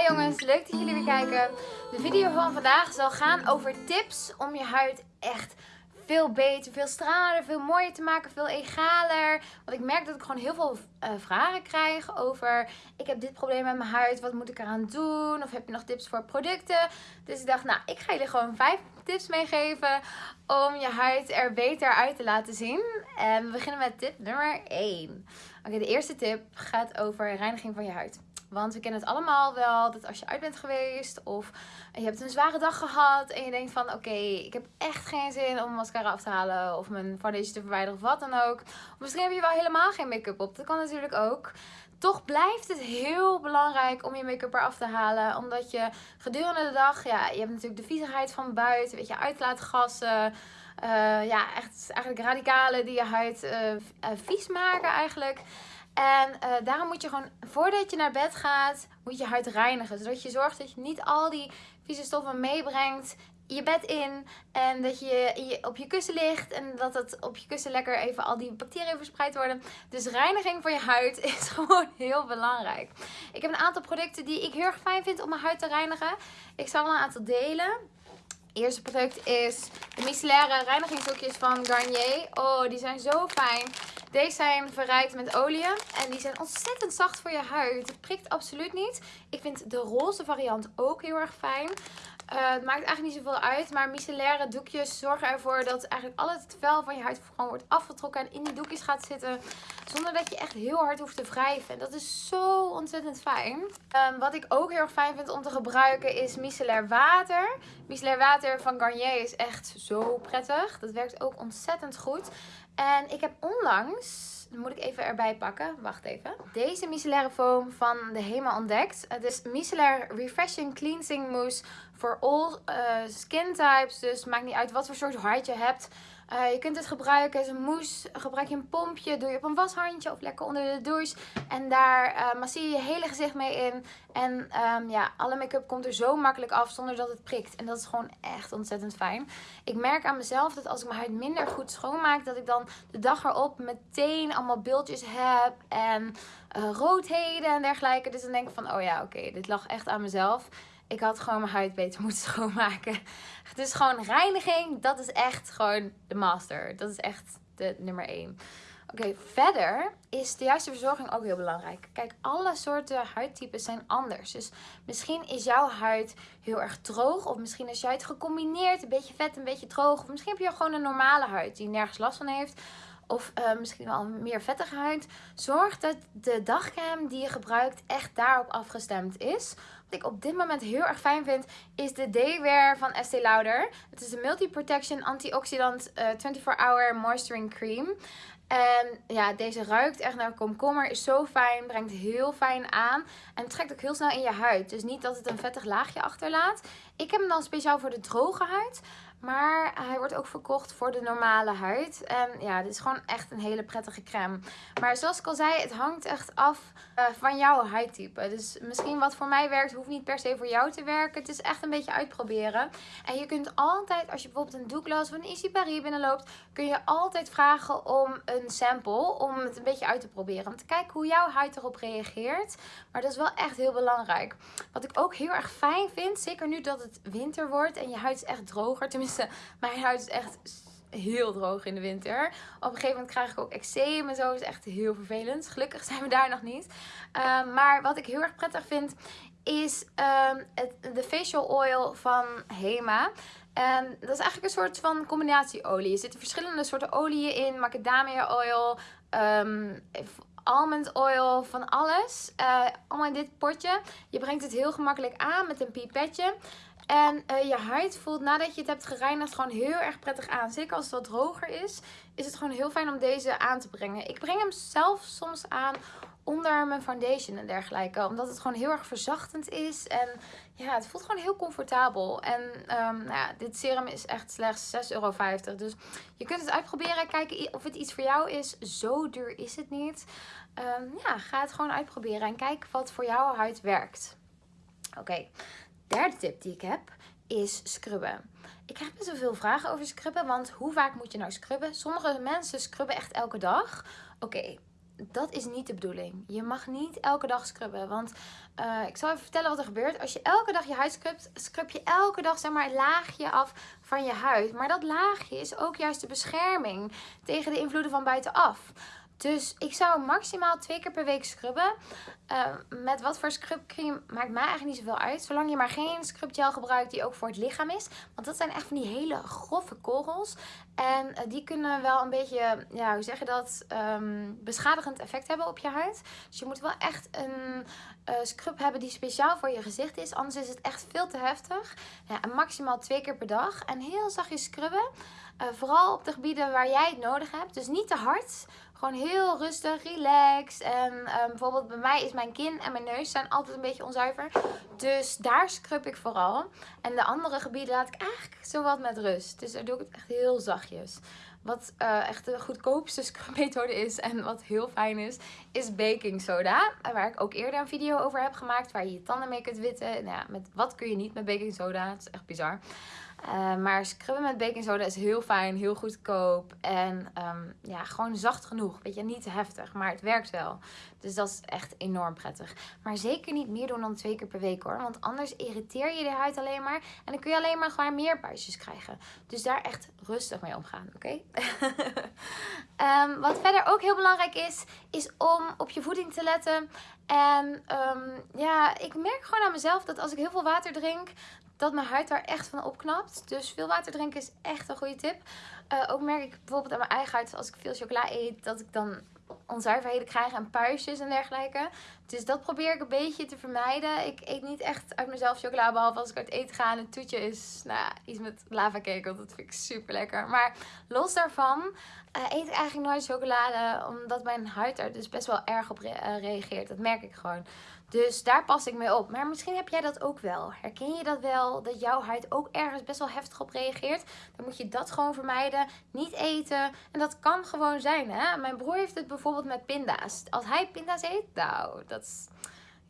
Hi jongens, leuk dat jullie weer kijken. De video van vandaag zal gaan over tips om je huid echt veel beter, veel stralender, veel mooier te maken, veel egaler. Want ik merk dat ik gewoon heel veel uh, vragen krijg over ik heb dit probleem met mijn huid, wat moet ik eraan doen? Of heb je nog tips voor producten? Dus ik dacht, nou, ik ga jullie gewoon vijf tips meegeven om je huid er beter uit te laten zien. En we beginnen met tip nummer 1. Oké, de eerste tip gaat over reiniging van je huid. Want we kennen het allemaal wel dat als je uit bent geweest of je hebt een zware dag gehad en je denkt van oké, ik heb echt geen zin om mijn mascara af te halen of mijn foundation te verwijderen of wat dan ook. Of misschien heb je wel helemaal geen make-up op. Dat kan natuurlijk ook. Toch blijft het heel belangrijk om je make-up eraf te halen. Omdat je gedurende de dag, ja, je hebt natuurlijk de viezigheid van buiten, weet je, uitlaatgassen. Uh, ja, echt eigenlijk radicalen die je huid uh, vies maken eigenlijk. En uh, daarom moet je gewoon, voordat je naar bed gaat, moet je huid reinigen. Zodat je zorgt dat je niet al die vieze stoffen meebrengt je bed in. En dat je, op je kussen ligt. En dat het op je kussen lekker even al die bacteriën verspreid worden. Dus reiniging van je huid is gewoon heel belangrijk. Ik heb een aantal producten die ik heel erg fijn vind om mijn huid te reinigen. Ik zal een aantal delen. Eerste product is de micellaire reinigingsdoekjes van Garnier. Oh, die zijn zo fijn. Deze zijn verrijkt met olie en die zijn ontzettend zacht voor je huid. Het prikt absoluut niet. Ik vind de roze variant ook heel erg fijn. Uh, het maakt eigenlijk niet zoveel uit, maar micellaire doekjes zorgen ervoor dat eigenlijk al het vel van je huid gewoon wordt afgetrokken en in die doekjes gaat zitten. Zonder dat je echt heel hard hoeft te wrijven. En dat is zo ontzettend fijn. Um, wat ik ook heel erg fijn vind om te gebruiken is micellair water. Micellair water van Garnier is echt zo prettig. Dat werkt ook ontzettend goed. En ik heb onlangs, dan moet ik even erbij pakken, wacht even. Deze micellaire foam van de Hema ontdekt. Het is micellair refreshing cleansing mousse for all uh, skin types. Dus maakt niet uit wat voor soort huid je hebt. Uh, je kunt het gebruiken als een mousse. Gebruik je een pompje, doe je op een washandje of lekker onder de douche. En daar uh, masseer je je hele gezicht mee in. En um, ja, alle make-up komt er zo makkelijk af zonder dat het prikt. En dat is gewoon echt ontzettend fijn. Ik merk aan mezelf dat als ik mijn huid minder goed schoonmaak, dat ik dan de dag erop meteen allemaal bultjes heb en uh, roodheden en dergelijke. Dus dan denk ik van, oh ja, oké, dit lag echt aan mezelf ik had gewoon mijn huid beter moeten schoonmaken. Dus gewoon reiniging, dat is echt gewoon de master. Dat is echt de nummer 1. Oké, verder is de juiste verzorging ook heel belangrijk. Kijk, alle soorten huidtypes zijn anders. Dus misschien is jouw huid heel erg droog. Of misschien is je huid gecombineerd. Een beetje vet, een beetje droog. Of misschien heb je gewoon een normale huid die nergens last van heeft of uh, misschien wel meer vettige huid. Zorg dat de dagcreme die je gebruikt echt daarop afgestemd is. Ik op dit moment heel erg fijn vind is de Daywear van Estee Lauder. Het is de Multi Protection Antioxidant uh, 24 Hour Moisturing Cream. En ja, deze ruikt echt naar komkommer. Is zo fijn. Brengt heel fijn aan. En trekt ook heel snel in je huid. Dus niet dat het een vettig laagje achterlaat. Ik heb hem dan speciaal voor de droge huid. Maar hij wordt ook verkocht voor de normale huid. En ja, dit is gewoon echt een hele prettige crème. Maar zoals ik al zei, het hangt echt af uh, van jouw huidtype. Dus misschien wat voor mij werkt, hoeft niet per se voor jou te werken. Het is echt een beetje uitproberen. En je kunt altijd, als je bijvoorbeeld een Douglas of een Easy Paris binnenloopt, kun je altijd vragen om een sample. Om het een beetje uit te proberen. Om te kijken hoe jouw huid erop reageert. Maar dat is wel echt heel belangrijk. Wat ik ook heel erg fijn vind, zeker nu dat het winter wordt en je huid is echt droger. Tenminste, mijn huid is echt heel droog in de winter. Op een gegeven moment krijg ik ook eczeem en zo. is echt heel vervelend. Gelukkig zijn we daar nog niet. Ehm, maar wat ik heel erg prettig vind is um, het, de facial oil van Hema. En dat is eigenlijk een soort van combinatieolie. Er zitten verschillende soorten oliën in. Macadamia oil, almond oil, van alles. Uh, allemaal in dit potje. Je brengt het heel gemakkelijk aan met een pipetje. En uh, je huid voelt nadat je het hebt gereinigd gewoon heel erg prettig aan. Zeker als het wat droger is, is het gewoon heel fijn om deze aan te brengen. Ik breng hem zelf soms aan onder mijn foundation en dergelijke. Omdat het gewoon heel erg verzachtend is. En ja, het voelt gewoon heel comfortabel. En um, nou ja, dit serum is echt slechts 6,50 euro. Dus je kunt het uitproberen. Kijken of het iets voor jou is. Zo duur is het niet. Um, ja, ga het gewoon uitproberen. En kijk wat voor jouw huid werkt. Oké, derde tip die ik heb is scrubben. Ik krijg best wel veel vragen over scrubben, want hoe vaak moet je nou scrubben? Sommige mensen scrubben echt elke dag. Oké, dat is niet de bedoeling. Je mag niet elke dag scrubben. Want uh, ik zal even vertellen wat er gebeurt. Als je elke dag je huid scrubt, scrub je elke dag zeg maar, een laagje af van je huid. Maar dat laagje is ook juist de bescherming tegen de invloeden van buitenaf. Dus ik zou maximaal twee keer per week scrubben. Uh, met wat voor scrubcream maakt mij eigenlijk niet zoveel uit. Zolang je maar geen scrubgel gebruikt die ook voor het lichaam is. Want dat zijn echt van die hele grove korrels. En uh, die kunnen wel een beetje, ja, hoe zeg dat, um, beschadigend effect hebben op je huid. Dus je moet wel echt een uh, scrub hebben die speciaal voor je gezicht is. Anders is het echt veel te heftig. Ja, en maximaal twee keer per dag. En heel zachtjes scrubben. vooral op de gebieden waar jij het nodig hebt. Dus niet te hard. Gewoon heel rustig, relaxed. En um, bijvoorbeeld bij mij is mijn kin en mijn neus zijn altijd een beetje onzuiver. Dus daar scrub ik vooral. En de andere gebieden laat ik eigenlijk zowat met rust. Dus daar doe ik het echt heel zachtjes. Wat uh, echt de goedkoopste scrubmethode is en wat heel fijn is, is baking soda. Waar ik ook eerder een video over heb gemaakt, waar je je tanden mee kunt witten. Nou ja, met wat kun je niet met baking soda? Het is echt bizar. Uh, maar scrubben met baking soda is heel fijn, heel goedkoop. En um, ja, gewoon zacht genoeg. Weet je, niet te heftig, maar het werkt wel. Dus dat is echt enorm prettig. Maar zeker niet meer doen dan twee keer per week hoor. Want anders irriteer je de huid alleen maar. En dan kun je alleen maar gewoon meer puistjes krijgen. Dus daar echt rustig mee omgaan, oké? Um, wat verder ook heel belangrijk is, is om op je voeding te letten. En um, ja, ik merk gewoon aan mezelf dat als ik heel veel water drink, dat mijn huid daar echt van opknapt. Dus veel water drinken is echt een goede tip. Uh, ook merk ik bijvoorbeeld aan mijn eigen huid, als ik veel chocola eet, dat ik dan onzuiverheden krijg en puistjes en dergelijke. Dus dat probeer ik een beetje te vermijden. Ik eet niet echt uit mezelf chocola, behalve als ik uit eten ga. En het toetje is nou, iets met lava cake, want dat vind ik super lekker. Maar los daarvan uh, eet ik eigenlijk nooit chocolade, omdat mijn huid er dus best wel erg op re uh, reageert. Dat merk ik gewoon. Dus daar pas ik mee op. Maar misschien heb jij dat ook wel. Herken je dat wel? Dat jouw huid ook ergens best wel heftig op reageert? Dan moet je dat gewoon vermijden. Niet eten. En dat kan gewoon zijn. Hè? Mijn broer heeft het bijvoorbeeld met pinda's. Als hij pinda's eet, nou, dat is...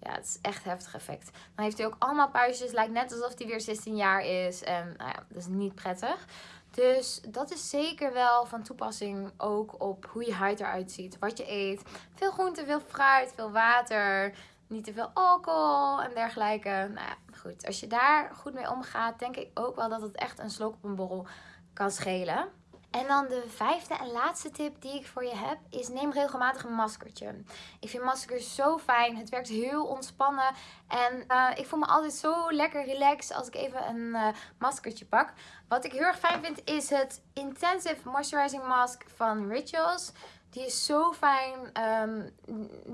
Ja, het is echt heftig effect. Dan heeft hij ook allemaal puistjes. Lijkt net alsof hij weer 16 jaar is. En nou ja, dat is niet prettig. Dus dat is zeker wel van toepassing ook op hoe je huid eruit ziet. Wat je eet. Veel groente, veel fruit, veel water niet te veel alcohol en dergelijke. Nou ja, goed. Als je daar goed mee omgaat, denk ik ook wel dat het echt een slok op een borrel kan schelen. En dan de vijfde en laatste tip die ik voor je heb is neem regelmatig een maskertje. Ik vind maskers zo fijn. Het werkt heel ontspannen. En uh, ik voel me altijd zo lekker relaxed als ik even een uh, maskertje pak. Wat ik heel erg fijn vind is het Intensive Moisturizing Mask van Rituals. Die is zo fijn. Um,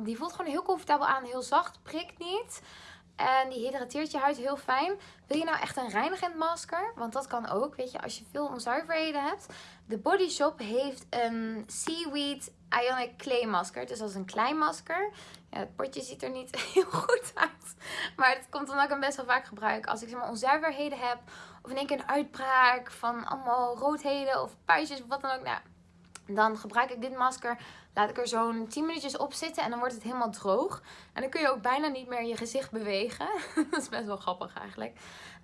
die voelt gewoon heel comfortabel aan. Heel zacht. Prikt niet. En die hydrateert je huid heel fijn. Wil je nou echt een reinigend masker? Want dat kan ook, weet je, als je veel onzuiverheden hebt. De Body Shop heeft een Seaweed Ionic Clay masker. Dus dat is een klein masker. Ja, het potje ziet er niet heel goed uit. Maar het komt omdat ik hem best wel vaak gebruik. Als ik zeg maar onzuiverheden heb. Of in één keer een uitbraak van allemaal roodheden of puistjes of wat dan ook. Nou, dan gebruik ik dit masker, laat ik er zo'n 10 minuutjes op zitten en dan wordt het helemaal droog. En dan kun je ook bijna niet meer je gezicht bewegen. dat is best wel grappig eigenlijk.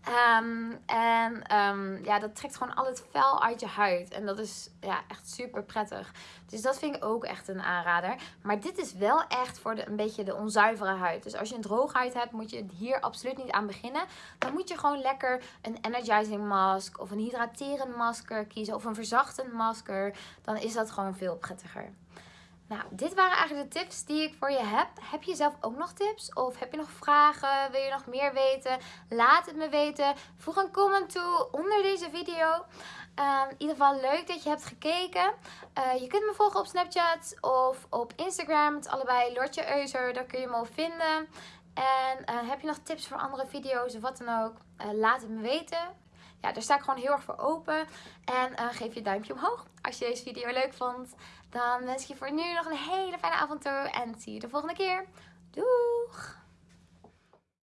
Um, en um, ja, dat trekt gewoon al het vel uit je huid. En dat is ja, echt super prettig. Dus dat vind ik ook echt een aanrader. Maar dit is wel echt voor de, een beetje de onzuivere huid. Dus als je een droge huid hebt, moet je hier absoluut niet aan beginnen. Dan moet je gewoon lekker een energizing mask of een hydraterend masker kiezen. Of een verzachtend masker. Dan is dat gewoon veel prettiger. Nou, dit waren eigenlijk de tips die ik voor je heb. Heb je zelf ook nog tips? Of heb je nog vragen? Wil je nog meer weten? Laat het me weten. Voeg een comment toe onder deze video. Um, in ieder geval leuk dat je hebt gekeken. Uh, je kunt me volgen op Snapchat of op Instagram. Het allebei Lortje Euser. Daar kun je me op vinden. En uh, heb je nog tips voor andere video's of wat dan ook? Uh, laat het me weten ja, daar sta ik gewoon heel erg voor open. En uh, geef je duimpje omhoog als je deze video leuk vond. Dan wens ik je voor nu nog een hele fijne avond toe. En zie je de volgende keer. Doeg!